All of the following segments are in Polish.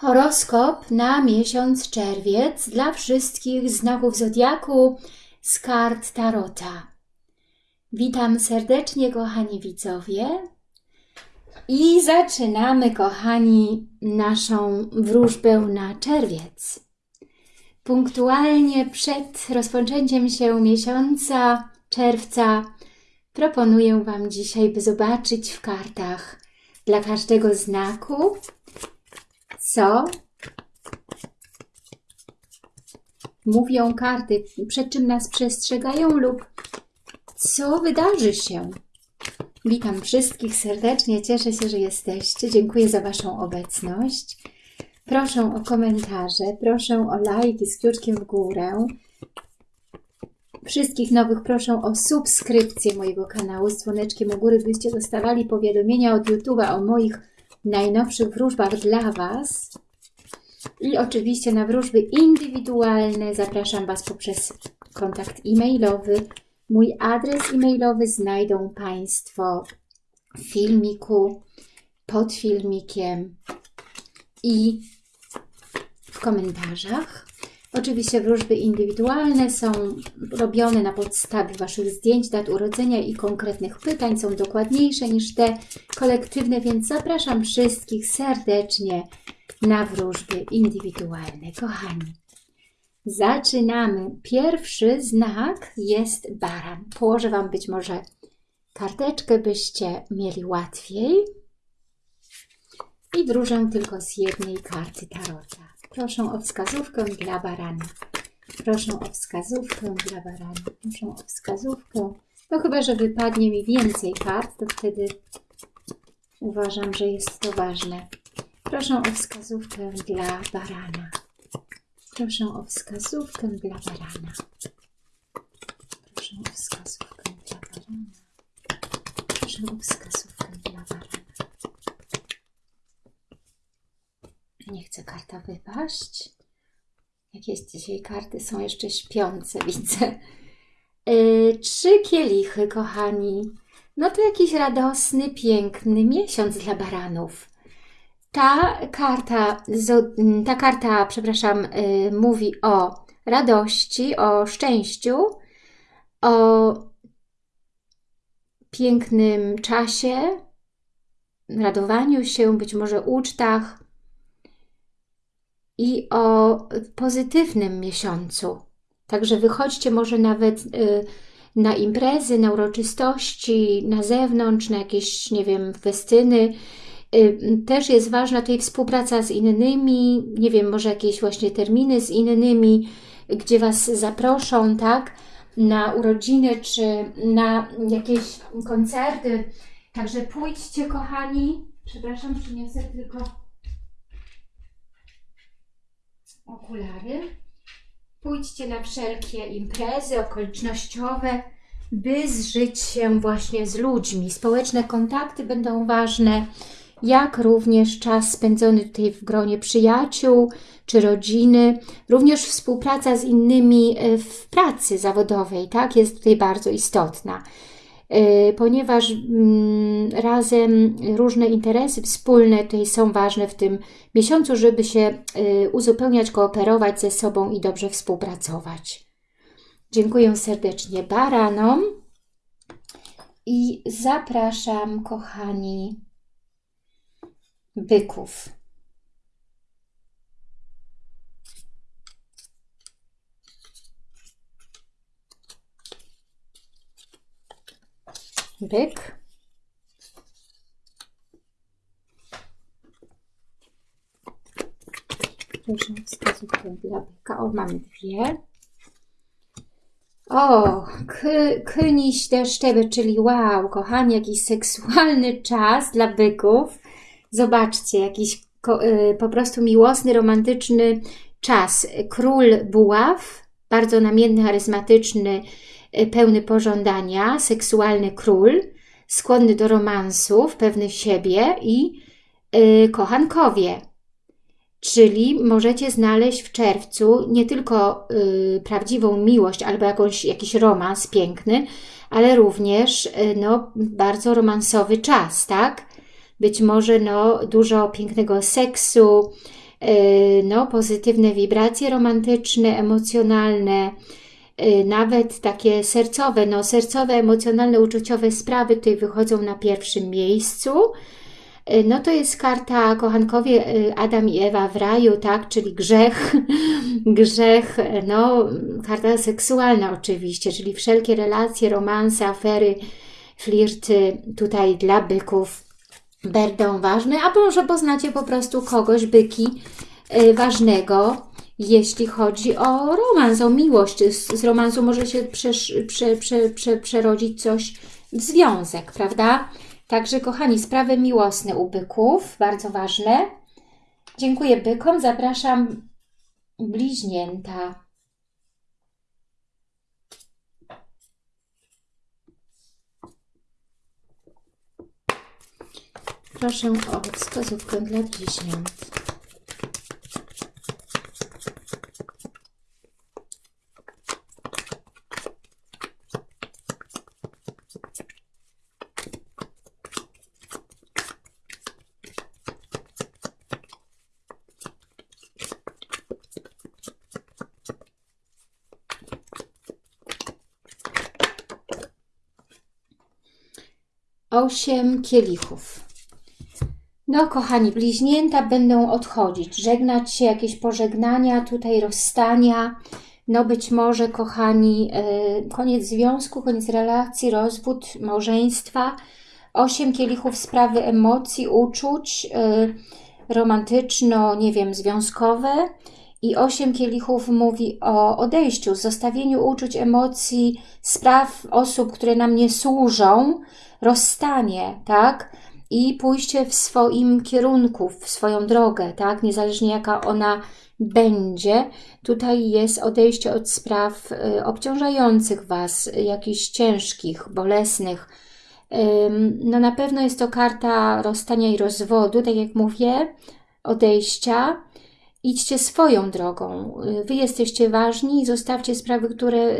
Horoskop na miesiąc czerwiec dla wszystkich znaków Zodiaku z kart Tarota. Witam serdecznie, kochani widzowie. I zaczynamy, kochani, naszą wróżbę na czerwiec. Punktualnie przed rozpoczęciem się miesiąca czerwca proponuję Wam dzisiaj, by zobaczyć w kartach dla każdego znaku, co mówią karty, przed czym nas przestrzegają lub co wydarzy się. Witam wszystkich serdecznie, cieszę się, że jesteście. Dziękuję za Waszą obecność. Proszę o komentarze, proszę o lajki z kciuczkiem w górę. Wszystkich nowych proszę o subskrypcję mojego kanału z dzwoneczkiem u góry, byście dostawali powiadomienia od YouTube'a o moich najnowszych wróżbach dla Was. I oczywiście na wróżby indywidualne zapraszam Was poprzez kontakt e-mailowy. Mój adres e-mailowy znajdą Państwo w filmiku, pod filmikiem i w komentarzach. Oczywiście wróżby indywidualne są robione na podstawie Waszych zdjęć, dat urodzenia i konkretnych pytań. Są dokładniejsze niż te kolektywne, więc zapraszam wszystkich serdecznie na wróżby indywidualne. Kochani, zaczynamy. Pierwszy znak jest baran. Położę Wam być może karteczkę, byście mieli łatwiej. I wróżę tylko z jednej karty tarota. Proszę o wskazówkę dla barana. Proszę o wskazówkę dla barana. Proszę o wskazówkę. No chyba, że wypadnie mi więcej kart, to wtedy uważam, że jest to ważne. Proszę o wskazówkę dla barana. Proszę o wskazówkę dla barana. Proszę o wskazówkę dla barana. Proszę o wskazówkę dla barana. Nie chce karta wypaść. Jakieś dzisiaj karty są jeszcze śpiące, widzę. Yy, trzy kielichy, kochani. No to jakiś radosny, piękny miesiąc dla baranów. Ta karta, ta karta, przepraszam, yy, mówi o radości, o szczęściu, o pięknym czasie, radowaniu się, być może ucztach, i o pozytywnym miesiącu. Także wychodźcie może nawet y, na imprezy, na uroczystości, na zewnątrz, na jakieś, nie wiem, festyny. Y, też jest ważna tutaj współpraca z innymi, nie wiem, może jakieś właśnie terminy z innymi, gdzie Was zaproszą, tak, na urodziny czy na jakieś koncerty. Także pójdźcie, kochani. Przepraszam, przyniosę tylko okulary. Pójdźcie na wszelkie imprezy okolicznościowe, by zżyć się właśnie z ludźmi. Społeczne kontakty będą ważne, jak również czas spędzony tutaj w gronie przyjaciół czy rodziny, również współpraca z innymi e, w pracy zawodowej, tak, jest tutaj bardzo istotna. Y, ponieważ mm, razem różne interesy wspólne tutaj są ważne w tym miesiącu, żeby się y, uzupełniać, kooperować ze sobą i dobrze współpracować. Dziękuję serdecznie baranom i zapraszam, kochani, byków. Byk. Proszę wskazówkę dla byka. O, mamy dwie. O, kyniś deszczeby, czyli wow, kochani, jakiś seksualny czas dla byków. Zobaczcie, jakiś y, po prostu miłosny, romantyczny czas. Król buław, bardzo namienny, charyzmatyczny, pełny pożądania, seksualny król, skłonny do romansów, pewny siebie i yy, kochankowie. Czyli możecie znaleźć w czerwcu nie tylko yy, prawdziwą miłość albo jakąś, jakiś romans piękny, ale również yy, no, bardzo romansowy czas, tak? Być może no, dużo pięknego seksu, no, pozytywne wibracje romantyczne, emocjonalne, nawet takie sercowe, no sercowe, emocjonalne, uczuciowe sprawy tutaj wychodzą na pierwszym miejscu. No to jest karta, kochankowie, Adam i Ewa w raju, tak, czyli grzech, grzech, no karta seksualna oczywiście, czyli wszelkie relacje, romanse, afery, flirty tutaj dla byków będą ważne, a może poznacie po prostu kogoś, byki, ważnego, jeśli chodzi o romans, o miłość. Z, z romansu może się przesz, prze, prze, prze, przerodzić coś w związek, prawda? Także, kochani, sprawy miłosne u byków, bardzo ważne. Dziękuję bykom, zapraszam bliźnięta. Proszę o wskazówkę dla bliźniąt. Osiem kielichów. No, kochani, bliźnięta będą odchodzić, żegnać się, jakieś pożegnania, tutaj rozstania. No być może, kochani, yy, koniec związku, koniec relacji, rozwód, małżeństwa. Osiem kielichów sprawy emocji, uczuć, yy, romantyczno, nie wiem, związkowe. I osiem kielichów mówi o odejściu, zostawieniu uczuć, emocji, spraw, osób, które nam nie służą, rozstanie, tak? I pójście w swoim kierunku, w swoją drogę, tak? Niezależnie jaka ona będzie. Tutaj jest odejście od spraw y, obciążających Was, jakichś ciężkich, bolesnych. No na pewno jest to karta rozstania i rozwodu, tak jak mówię, odejścia. Idźcie swoją drogą. Wy jesteście ważni i zostawcie sprawy, które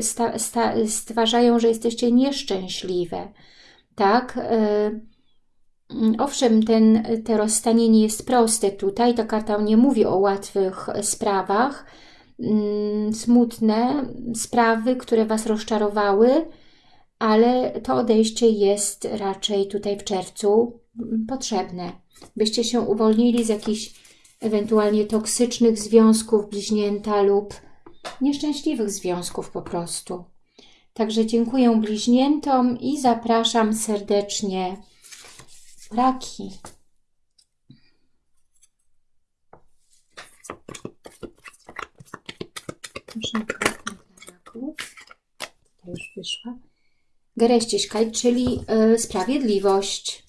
stwarzają, że jesteście nieszczęśliwe tak? E, owszem, ten, to rozstanie nie jest proste tutaj, ta karta nie mówi o łatwych sprawach, mm, smutne sprawy, które Was rozczarowały, ale to odejście jest raczej tutaj w czerwcu potrzebne, byście się uwolnili z jakichś ewentualnie toksycznych związków bliźnięta lub nieszczęśliwych związków po prostu. Także dziękuję bliźniętom i zapraszam serdecznie raki. Proszę kartę dla raków. To już wyszła. Gereściśkaj, czyli y, sprawiedliwość.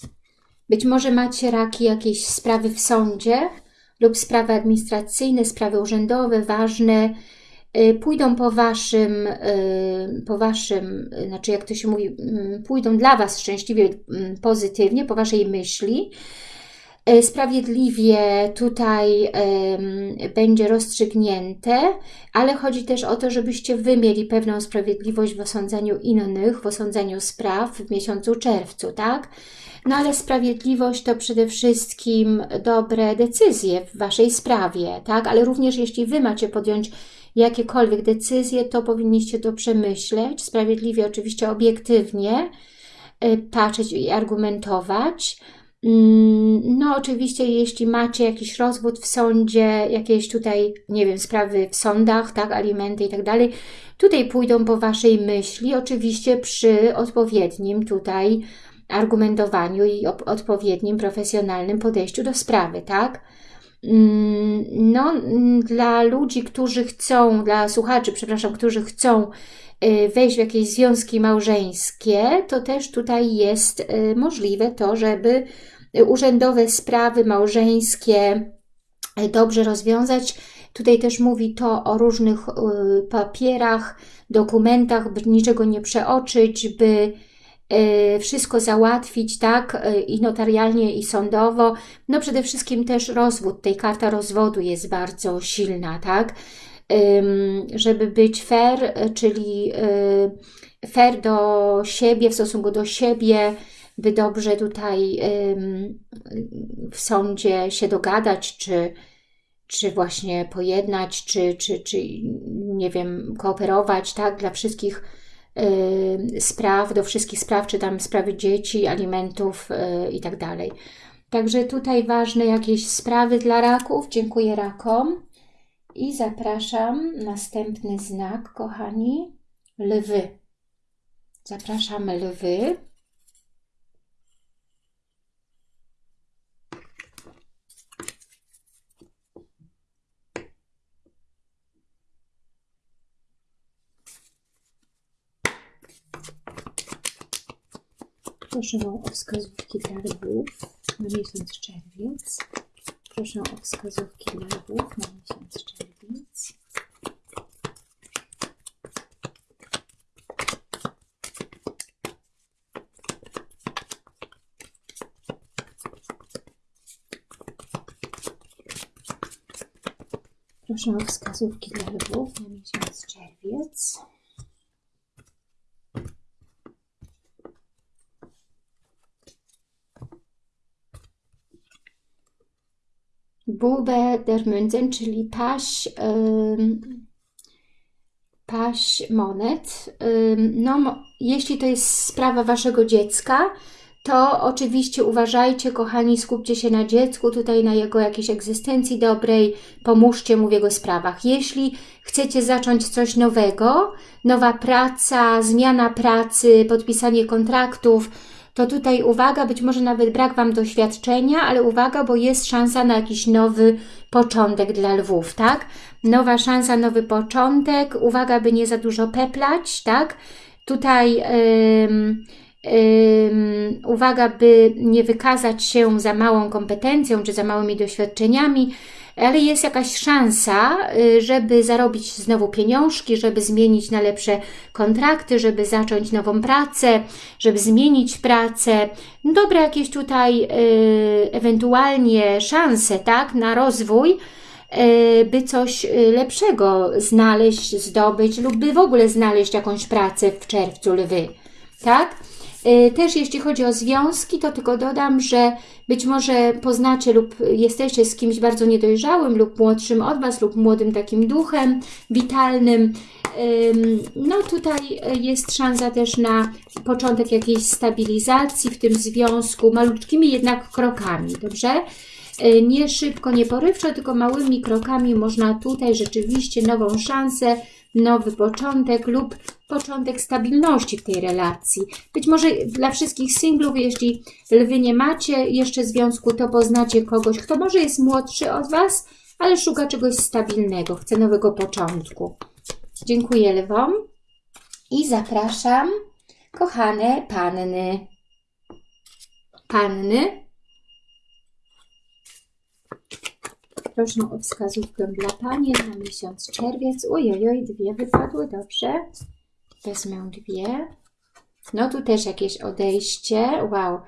Być może macie raki jakieś sprawy w sądzie lub sprawy administracyjne, sprawy urzędowe, ważne, Y, pójdą po waszym, y, po waszym, znaczy jak to się mówi, mm, pójdą dla was szczęśliwie, mm, pozytywnie, po waszej myśli. Y, sprawiedliwie tutaj będzie rozstrzygnięte, ale chodzi też o to, żebyście wy mieli pewną sprawiedliwość w osądzaniu innych, w osądzaniu spraw w miesiącu czerwcu, tak? No ale sprawiedliwość to przede wszystkim dobre decyzje w waszej sprawie, tak? Ale również jeśli wy macie podjąć jakiekolwiek decyzje, to powinniście to przemyśleć, sprawiedliwie, oczywiście obiektywnie y, patrzeć i argumentować. Mm, no oczywiście, jeśli macie jakiś rozwód w sądzie, jakieś tutaj, nie wiem, sprawy w sądach, tak, alimenty i tak dalej, tutaj pójdą po Waszej myśli, oczywiście przy odpowiednim tutaj argumentowaniu i odpowiednim profesjonalnym podejściu do sprawy, tak? Mm, no, mm, dla ludzi, którzy chcą, dla słuchaczy, przepraszam, którzy chcą y, wejść w jakieś związki małżeńskie, to też tutaj jest y, możliwe to, żeby urzędowe sprawy małżeńskie y, dobrze rozwiązać. Tutaj też mówi to o różnych papierach, dokumentach, by niczego nie przeoczyć, by wszystko załatwić, tak, e, i notarialnie, i sądowo. No przede wszystkim też rozwód, tej karta rozwodu jest bardzo silna, tak, żeby być fair, czyli fair do siebie, w stosunku do siebie, by dobrze tutaj w sądzie się dogadać, czy, czy właśnie pojednać, czy, czy, czy nie wiem, kooperować, tak, dla wszystkich y, spraw, do wszystkich spraw, czy tam sprawy dzieci, alimentów y, i tak. Także tutaj ważne jakieś sprawy dla raków. Dziękuję rakom. I zapraszam następny znak, kochani, lwy. Zapraszamy lwy. Proszę o wskazówki dla lwów na miesiąc czerwiec. Proszę o wskazówki dla lwów na miesiąc czerwiec. Proszę o wskazówki dla lwów na miesiąc czerwiec. Bube der Münzen, czyli paś, paś monet. No, jeśli to jest sprawa Waszego dziecka, to oczywiście uważajcie, kochani, skupcie się na dziecku, tutaj na jego jakiejś egzystencji dobrej, pomóżcie mu w jego sprawach. Jeśli chcecie zacząć coś nowego, nowa praca, zmiana pracy, podpisanie kontraktów, to tutaj uwaga, być może nawet brak Wam doświadczenia, ale uwaga, bo jest szansa na jakiś nowy początek dla lwów, tak? Nowa szansa, nowy początek, uwaga, by nie za dużo peplać, tak? Tutaj... Uwaga, by nie wykazać się za małą kompetencją czy za małymi doświadczeniami, ale jest jakaś szansa, y, żeby zarobić znowu pieniążki, żeby zmienić na lepsze kontrakty, żeby zacząć nową pracę, żeby zmienić pracę. Dobre jakieś tutaj y, ewentualnie szanse, tak, na rozwój, y, by coś lepszego znaleźć, zdobyć lub by w ogóle znaleźć jakąś pracę w czerwcu lwy, tak? Y, też jeśli chodzi o związki, to tylko dodam, że być może poznacie lub jesteście z kimś bardzo niedojrzałym lub młodszym od Was lub młodym takim duchem witalnym. No tutaj jest szansa też na początek jakiejś stabilizacji w tym związku, malutkimi jednak krokami, dobrze? Y, nie szybko, nie porywczo, tylko małymi krokami można tutaj rzeczywiście nową szansę nowy początek lub początek stabilności w tej relacji. Być może dla wszystkich singlów, jeśli lwy nie macie jeszcze związku, to poznacie kogoś, kto może jest młodszy od Was, ale szuka czegoś stabilnego, chce nowego początku. Dziękuję lwom i zapraszam kochane panny. Panny, Proszę o wskazówkę dla Pani na miesiąc czerwiec. Ojojoj, dwie wypadły, dobrze. Wezmę dwie. No tu też jakieś odejście. Wow.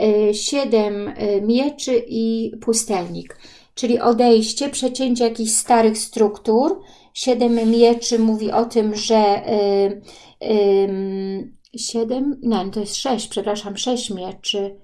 Y, siedem y, mieczy i pustelnik. Czyli odejście, przecięcie jakichś starych struktur. Siedem mieczy mówi o tym, że yy, siedem, nie, to jest sześć, przepraszam, sześć mieczy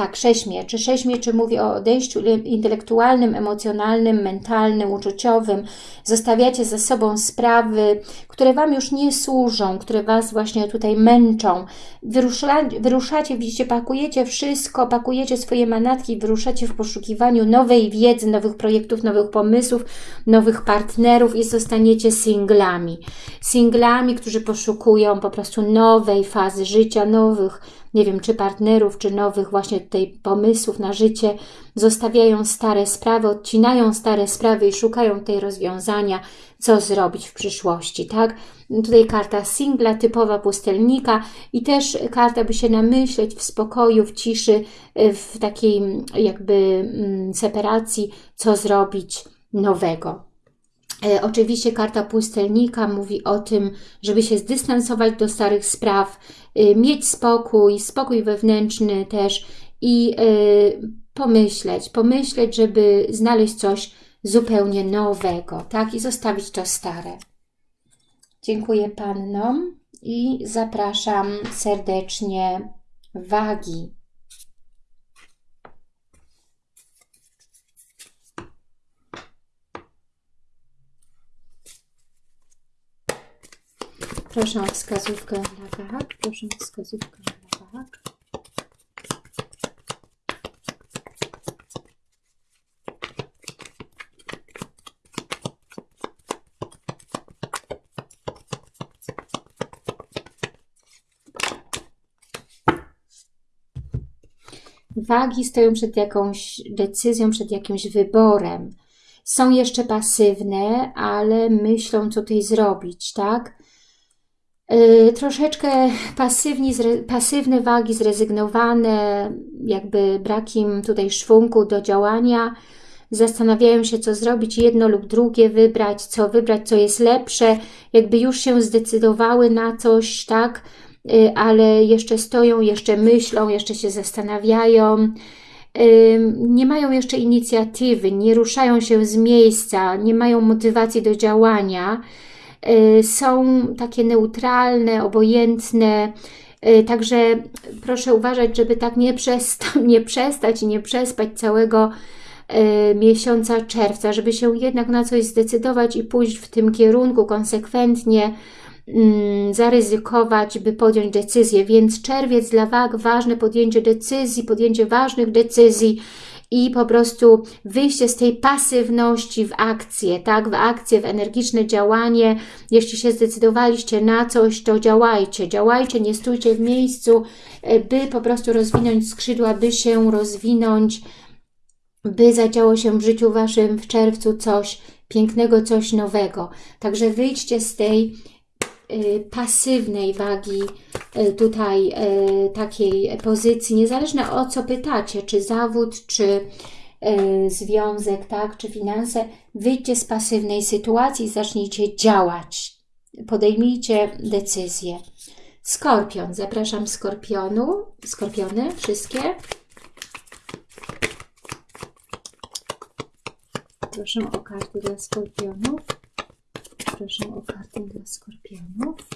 tak, sześć mieczy. Sześć mieczy mówi o odejściu intelektualnym, emocjonalnym, mentalnym, uczuciowym. Zostawiacie ze sobą sprawy, które Wam już nie służą, które Was właśnie tutaj męczą. Wyrusza, wyruszacie, widzicie, pakujecie wszystko, pakujecie swoje manatki, wyruszacie w poszukiwaniu nowej wiedzy, nowych projektów, nowych pomysłów, nowych partnerów i zostaniecie singlami. Singlami, którzy poszukują po prostu nowej fazy życia, nowych nie wiem, czy partnerów, czy nowych właśnie tutaj pomysłów na życie, zostawiają stare sprawy, odcinają stare sprawy i szukają tej rozwiązania, co zrobić w przyszłości, tak? Tutaj karta singla, typowa pustelnika i też karta, by się namyśleć w spokoju, w ciszy, w takiej jakby mm, separacji, co zrobić nowego. E, oczywiście karta pustelnika mówi o tym, żeby się zdystansować do starych spraw, y, mieć spokój, spokój wewnętrzny też i y, pomyśleć, pomyśleć, żeby znaleźć coś zupełnie nowego, tak? I zostawić to stare. Dziękuję Pannom i zapraszam serdecznie wagi. Proszę o wskazówkę dla wag. Proszę o wskazówkę dla wag. Wagi stoją przed jakąś decyzją, przed jakimś wyborem. Są jeszcze pasywne, ale myślą, co tutaj zrobić, tak? Yy, troszeczkę pasywni, pasywne wagi, zrezygnowane, jakby brakiem tutaj szwungu do działania. Zastanawiają się, co zrobić, jedno lub drugie wybrać, co wybrać, co jest lepsze. Jakby już się zdecydowały na coś, tak? Y, ale jeszcze stoją, jeszcze myślą, jeszcze się zastanawiają, nie mają jeszcze inicjatywy, nie ruszają się z miejsca, nie mają motywacji do działania, są takie neutralne, obojętne, y, Także proszę uważać, żeby tak nie, przesta nie przestać i nie przespać całego miesiąca czerwca, żeby się jednak na coś zdecydować i pójść w tym kierunku konsekwentnie, Mm, zaryzykować, by podjąć decyzję. Więc czerwiec dla wag, ważne podjęcie decyzji, podjęcie ważnych decyzji i po prostu wyjście z tej pasywności w akcję, tak, w akcję, w energiczne działanie. Jeśli się zdecydowaliście na coś, to działajcie, działajcie, nie stójcie w miejscu, e, by po prostu rozwinąć skrzydła, by się rozwinąć, by zadziało się w życiu Waszym w czerwcu coś pięknego, coś nowego. Także wyjdźcie z tej pasywnej wagi y, tutaj y, takiej pozycji, niezależnie o co pytacie, czy zawód, czy związek, tak, czy finanse, wyjdźcie z pasywnej sytuacji i zacznijcie działać. Podejmijcie decyzję. Skorpion, zapraszam skorpionu, skorpiony, wszystkie. Proszę o karty dla skorpionów proszę o kartę dla skorpionów.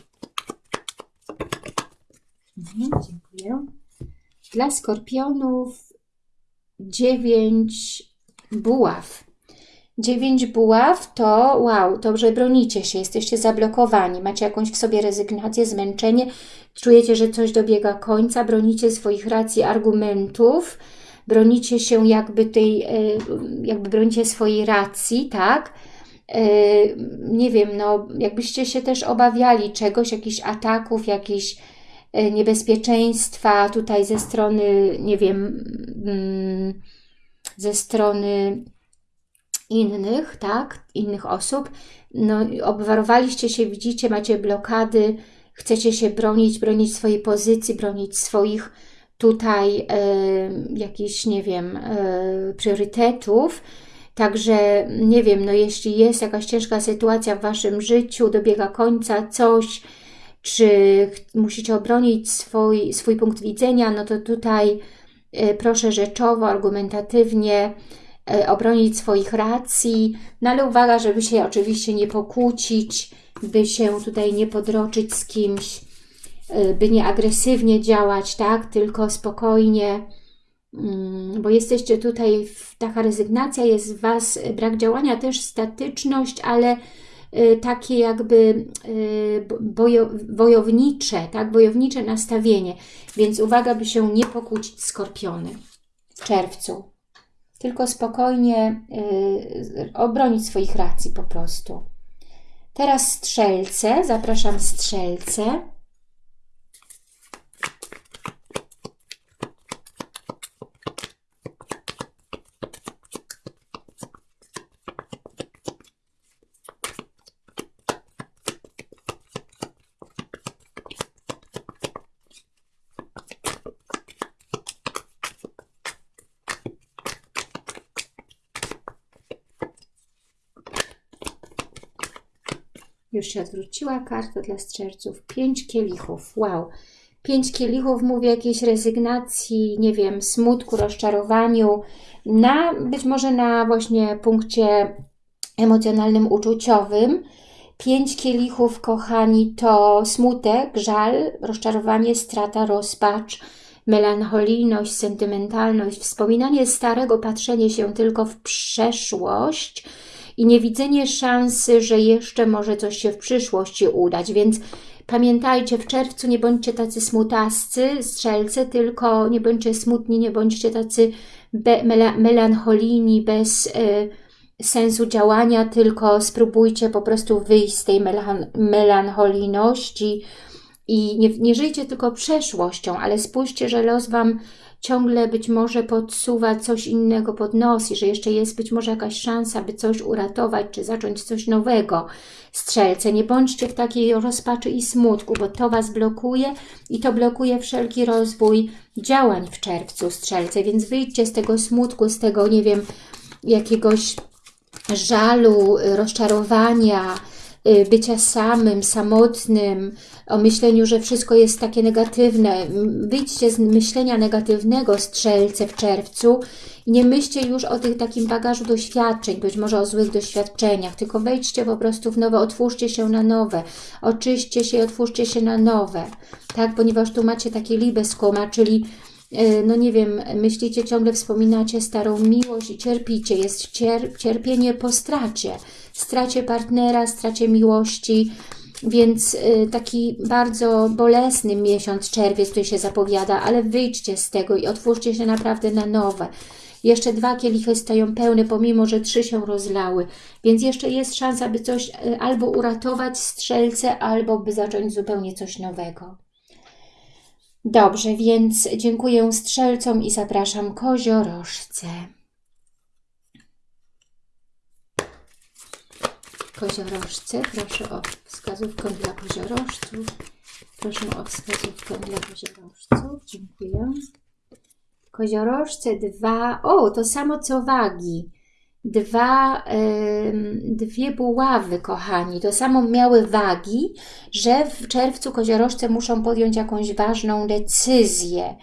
Mhm, dziękuję. Dla skorpionów dziewięć buław. Dziewięć buław to wow, dobrze bronicie się, jesteście zablokowani, macie jakąś w sobie rezygnację, zmęczenie, czujecie, że coś dobiega końca, bronicie swoich racji, argumentów, bronicie się jakby tej, e, jakby bronicie swojej racji, tak? Yy, nie wiem, no jakbyście się też obawiali czegoś, jakichś ataków, jakichś yy, niebezpieczeństwa tutaj ze strony, nie wiem, mm, ze strony innych, tak, innych osób, no obwarowaliście się, widzicie, macie blokady, chcecie się bronić, bronić swojej pozycji, bronić swoich tutaj y, jakichś, nie wiem, y, priorytetów, Także nie wiem, no jeśli jest jakaś ciężka sytuacja w Waszym życiu, dobiega końca coś, czy musicie obronić swój, swój punkt widzenia, no to tutaj e, proszę rzeczowo, argumentatywnie e, obronić swoich racji, no ale uwaga, żeby się oczywiście nie pokłócić, by się tutaj nie podroczyć z kimś, e, by nie agresywnie działać, tak, tylko spokojnie, bo jesteście tutaj, taka rezygnacja jest w Was, brak działania, też statyczność, ale y, takie jakby y, bojo, wojownicze, tak, wojownicze nastawienie. Więc uwaga, by się nie pokłócić skorpiony w czerwcu. Tylko spokojnie y, obronić swoich racji po prostu. Teraz strzelce, zapraszam strzelce. Już się odwróciła karta dla strzelców. Pięć kielichów. Wow. Pięć kielichów mówi jakiejś rezygnacji, nie wiem, smutku, rozczarowaniu, na być może na właśnie punkcie emocjonalnym, uczuciowym. Pięć kielichów, kochani, to smutek, żal, rozczarowanie, strata, rozpacz, melancholijność, sentymentalność, wspominanie starego, patrzenie się tylko w przeszłość – i niewidzenie szansy, że jeszcze może coś się w przyszłości udać, więc Pamiętajcie, w czerwcu nie bądźcie tacy smutascy, strzelce, tylko nie bądźcie smutni, nie bądźcie tacy melancholijni, bez y, sensu działania, tylko spróbujcie po prostu wyjść z tej melancholijności i nie, nie żyjcie tylko przeszłością, ale spójrzcie, że los Wam ciągle być może podsuwa coś innego pod nos i że jeszcze jest być może jakaś szansa, by coś uratować, czy zacząć coś nowego. Strzelce, nie bądźcie w takiej rozpaczy i smutku, bo to Was blokuje i to blokuje wszelki rozwój działań w czerwcu, strzelce, więc wyjdźcie z tego smutku, z tego, nie wiem, jakiegoś żalu, rozczarowania, bycia samym, samotnym, o myśleniu, że wszystko jest takie negatywne. Wyjdźcie z myślenia negatywnego strzelce w czerwcu i nie myślcie już o tych takim bagażu doświadczeń, być może o złych doświadczeniach, tylko wejdźcie po prostu w nowe, otwórzcie się na nowe, oczyście się i otwórzcie się na nowe, tak, ponieważ tu macie takie liebeskoma, czyli e, no nie wiem, myślicie, ciągle wspominacie starą miłość i cierpicie, jest cier cierpienie po stracie, stracie partnera, stracie miłości, więc y, taki bardzo bolesny miesiąc czerwiec tutaj się zapowiada, ale wyjdźcie z tego i otwórzcie się naprawdę na nowe. Jeszcze dwa kielichy stoją pełne, pomimo, że trzy się rozlały. Więc jeszcze jest szansa, by coś y, albo uratować strzelce, albo by zacząć zupełnie coś nowego. Dobrze, więc dziękuję strzelcom i zapraszam koziorożce. Koziorożce. Proszę o wskazówkę dla koziorożców. Proszę o wskazówkę dla koziorożców. Dziękuję. Koziorożce dwa, o to samo co wagi. Dwa, dwie buławy, kochani. To samo miały wagi, że w czerwcu koziorożce muszą podjąć jakąś ważną decyzję.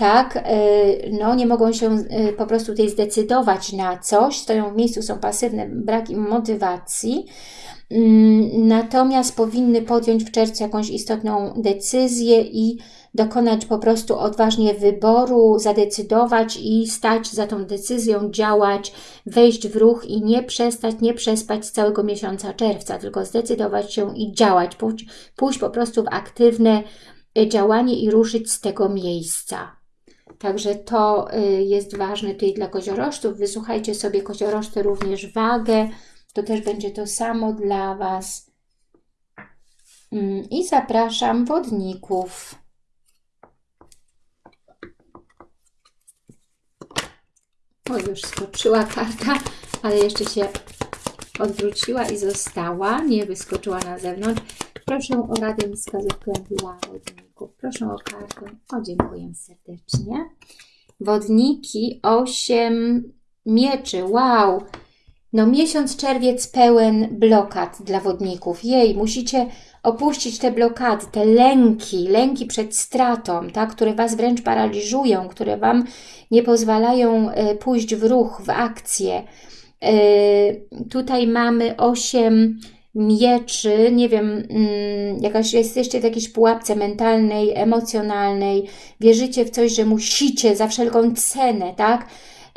Tak, y, no nie mogą się y, po prostu tutaj zdecydować na coś, stoją w miejscu, są pasywne, brak im motywacji, mm, natomiast powinny podjąć w czerwcu jakąś istotną decyzję i dokonać po prostu odważnie wyboru, zadecydować i stać za tą decyzją, działać, wejść w ruch i nie przestać, nie przespać całego miesiąca czerwca, tylko zdecydować się i działać, pójść, pójść po prostu w aktywne y, działanie i ruszyć z tego miejsca. Także to y, jest ważne tutaj dla koziorożców. Wysłuchajcie sobie koziorożce również wagę. To też będzie to samo dla Was. Mm, I zapraszam wodników. O, już skoczyła karta, ale jeszcze się odwróciła i została. Nie wyskoczyła na zewnątrz. Proszę o radę i wskazówkę dla wodników. Proszę o kartę. O, dziękuję serdecznie. Wodniki 8 mieczy. Wow! No miesiąc czerwiec pełen blokad dla wodników. Jej, musicie opuścić te blokady, te lęki, lęki przed stratą, tak, które Was wręcz paraliżują, które Wam nie pozwalają e, pójść w ruch, w akcję. E, tutaj mamy 8 mieczy, nie wiem, mm, jakaś, jesteście w jakiejś pułapce mentalnej, emocjonalnej, wierzycie w coś, że musicie za wszelką cenę, tak?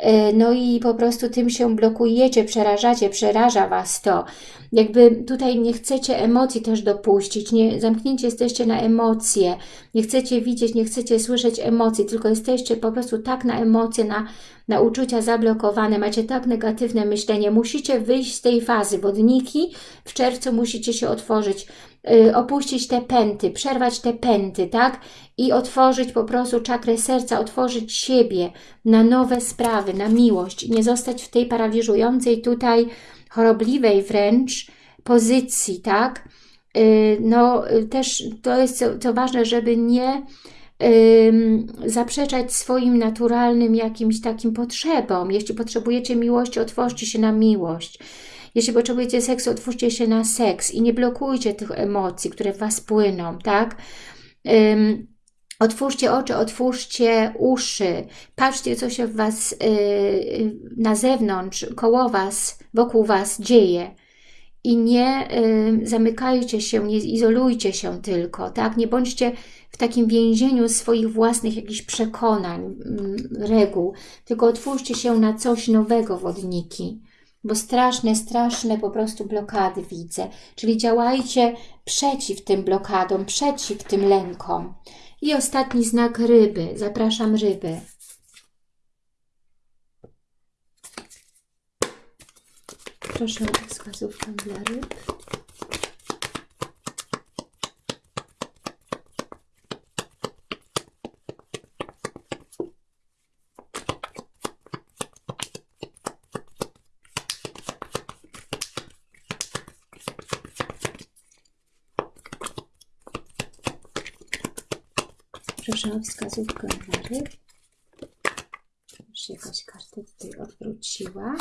E, no i po prostu tym się blokujecie, przerażacie, przeraża Was to. Jakby tutaj nie chcecie emocji też dopuścić, nie, zamknięci jesteście na emocje, nie chcecie widzieć, nie chcecie słyszeć emocji, tylko jesteście po prostu tak na emocje, na, na uczucia zablokowane, macie tak negatywne myślenie. Musicie wyjść z tej fazy. Wodniki w czerwcu musicie się otworzyć, opuścić te pęty, przerwać te pęty, tak? I otworzyć po prostu czakrę serca, otworzyć siebie na nowe sprawy, na miłość. Nie zostać w tej paraliżującej tutaj chorobliwej wręcz pozycji, tak? Y, no y, też to jest co, co ważne, żeby nie zaprzeczać swoim naturalnym jakimś takim potrzebom. Jeśli potrzebujecie miłości, otwórzcie się na miłość. Jeśli potrzebujecie seksu, otwórzcie się na seks i nie blokujcie tych emocji, które w Was płyną, tak? Um, otwórzcie oczy, otwórzcie uszy, patrzcie, co się w Was yy, na zewnątrz, koło Was, wokół Was dzieje i nie y, zamykajcie się, nie izolujcie się tylko, tak? Nie bądźcie w takim więzieniu swoich własnych jakichś przekonań, mm, reguł, tylko otwórzcie się na coś nowego, wodniki. Bo straszne, straszne po prostu blokady widzę. Czyli działajcie przeciw tym blokadom, przeciw tym lękom. I ostatni znak ryby. Zapraszam ryby. Proszę o wskazówkę dla ryb. Proszę o wskazówkę dla ryb. Już jakaś karta tutaj odwróciła.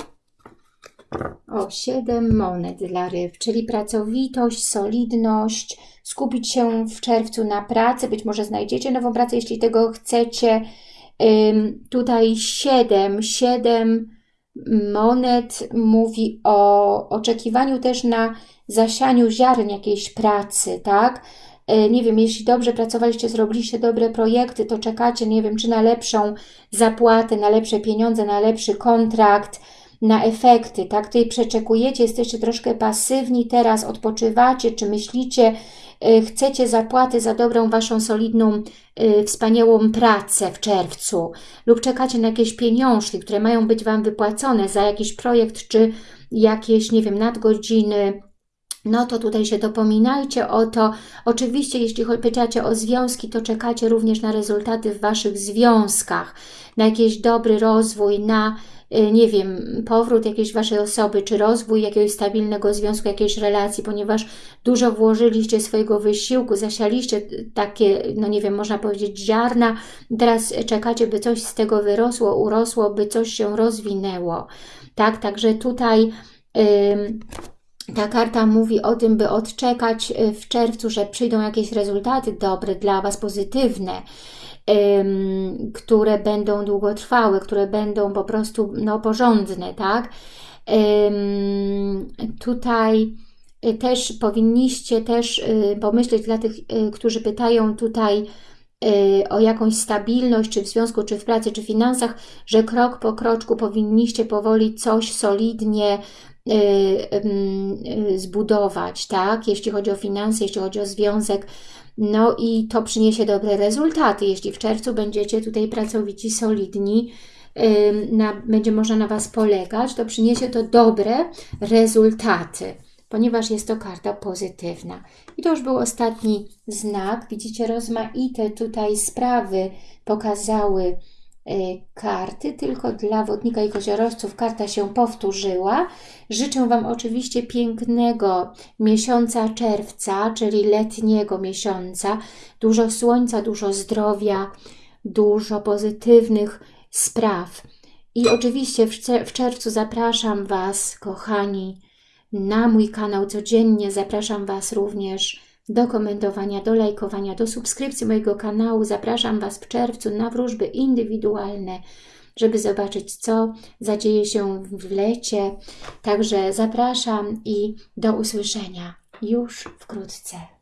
O, siedem monet dla ryb, czyli pracowitość, solidność, skupić się w czerwcu na pracy, być może znajdziecie nową pracę, jeśli tego chcecie. Ym, tutaj siedem, siedem monet mówi o oczekiwaniu też na zasianiu ziaren jakiejś pracy, tak? E, nie wiem, jeśli dobrze pracowaliście, zrobiliście dobre projekty, to czekacie, nie wiem, czy na lepszą zapłatę, na lepsze pieniądze, na lepszy kontrakt, na efekty, tak? Tutaj przeczekujecie, jesteście troszkę pasywni, teraz odpoczywacie, czy myślicie, e, chcecie zapłaty za dobrą Waszą solidną, e, wspaniałą pracę w czerwcu lub czekacie na jakieś pieniążki, które mają być Wam wypłacone za jakiś projekt, czy jakieś, nie wiem, nadgodziny, no to tutaj się dopominajcie o to. Oczywiście, jeśli pytacie o związki, to czekacie również na rezultaty w Waszych związkach, na jakiś dobry rozwój, na, y, nie wiem, powrót jakiejś Waszej osoby, czy rozwój jakiegoś stabilnego związku, jakiejś relacji, ponieważ dużo włożyliście swojego wysiłku, zasialiście takie, no nie wiem, można powiedzieć ziarna, teraz czekacie, by coś z tego wyrosło, urosło, by coś się rozwinęło. Tak, także tutaj... Yy, ta karta mówi o tym, by odczekać y, w czerwcu, że przyjdą jakieś rezultaty dobre dla Was, pozytywne, ym, które będą długotrwałe, które będą po prostu no, porządne, tak? Ym, tutaj y, też powinniście też y, pomyśleć dla tych, którzy pytają tutaj o jakąś stabilność, czy w związku, czy w pracy, czy w finansach, że krok po kroczku powinniście powoli coś solidnie zbudować, tak? Jeśli chodzi o finanse, jeśli chodzi o związek, no i to przyniesie dobre rezultaty. Jeśli w czerwcu będziecie tutaj pracowici, solidni, na, będzie można na Was polegać, to przyniesie to dobre rezultaty, ponieważ jest to karta pozytywna. I to już był ostatni znak. Widzicie, rozmaite tutaj sprawy pokazały karty, tylko dla wodnika i koziorożców karta się powtórzyła. Życzę Wam oczywiście pięknego miesiąca czerwca, czyli letniego miesiąca. Dużo słońca, dużo zdrowia, dużo pozytywnych spraw. I oczywiście w czerwcu zapraszam Was, kochani, na mój kanał codziennie. Zapraszam Was również do komentowania, do lajkowania, do subskrypcji mojego kanału. Zapraszam Was w czerwcu na wróżby indywidualne, żeby zobaczyć, co zadzieje się w lecie. Także zapraszam i do usłyszenia już wkrótce.